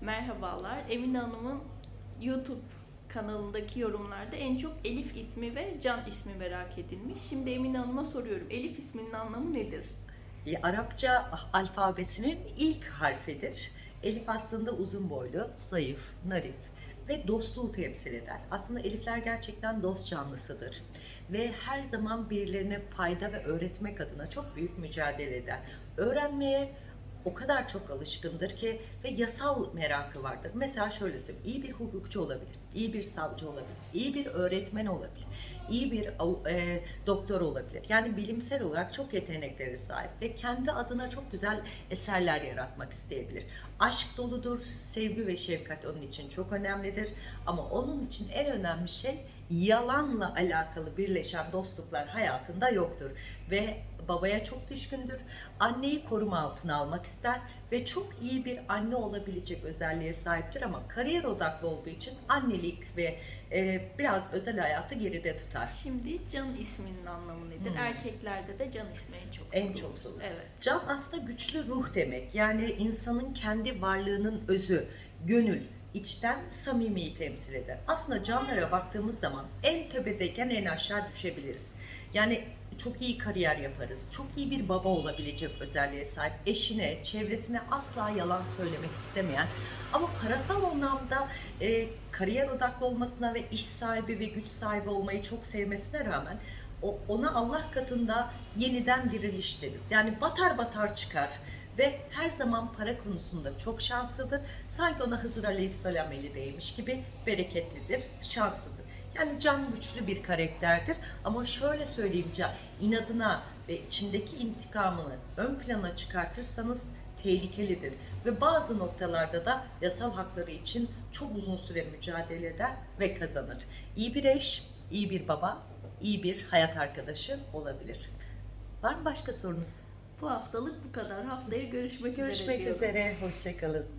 Merhabalar. Emine Hanım'ın YouTube kanalındaki yorumlarda en çok Elif ismi ve Can ismi merak edilmiş. Şimdi Emine Hanım'a soruyorum. Elif isminin anlamı nedir? E, Arapça alfabesinin ilk harfidir. Elif aslında uzun boylu, zayıf, narif ve dostluğu temsil eder. Aslında elifler gerçekten dost canlısıdır. Ve her zaman birilerine fayda ve öğretmek adına çok büyük mücadele eder. Öğrenmeye o kadar çok alışkındır ki ve yasal merakı vardır. Mesela şöyle söyleyeyim, iyi bir hukukçu olabilir, iyi bir savcı olabilir, iyi bir öğretmen olabilir, iyi bir e, doktor olabilir. Yani bilimsel olarak çok yetenekleri sahip ve kendi adına çok güzel eserler yaratmak isteyebilir. Aşk doludur, sevgi ve şefkat onun için çok önemlidir. Ama onun için en önemli şey yalanla alakalı birleşen dostluklar hayatında yoktur. Ve babaya çok düşkündür. Anneyi koruma altına almak ister ve çok iyi bir anne olabilecek özelliğe sahiptir ama kariyer odaklı olduğu için annelik ve e, biraz özel hayatı geride tutar. Şimdi Can isminin anlamı nedir? Hmm. Erkeklerde de Can ismi en çok En çok sorulur. Evet. Can aslında güçlü ruh demek. Yani insanın kendi varlığının özü, gönül, içten samimiyi temsil eder. Aslında canlara baktığımız zaman en tepedeyken en aşağı düşebiliriz. Yani çok iyi kariyer yaparız. Çok iyi bir baba olabilecek özelliğe sahip. Eşine, çevresine asla yalan söylemek istemeyen ama parasal anlamda e, kariyer odaklı olmasına ve iş sahibi ve güç sahibi olmayı çok sevmesine rağmen ona Allah katında yeniden diriliş deriz. Yani batar batar çıkar ve her zaman para konusunda çok şanslıdır. Sanki ona Hızır Aleyhisselam eli değmiş gibi bereketlidir, şanslıdır. Yani can güçlü bir karakterdir ama şöyle söyleyeyim can, inadına ve içindeki intikamını ön plana çıkartırsanız tehlikelidir ve bazı noktalarda da yasal hakları için çok uzun süre mücadele eder ve kazanır. İyi bir eş, iyi bir baba, iyi bir hayat arkadaşı olabilir. Var mı başka sorunuz? Bu haftalık bu kadar. Haftaya görüşmek, üzere Görüşmek üzere, hoşçakalın.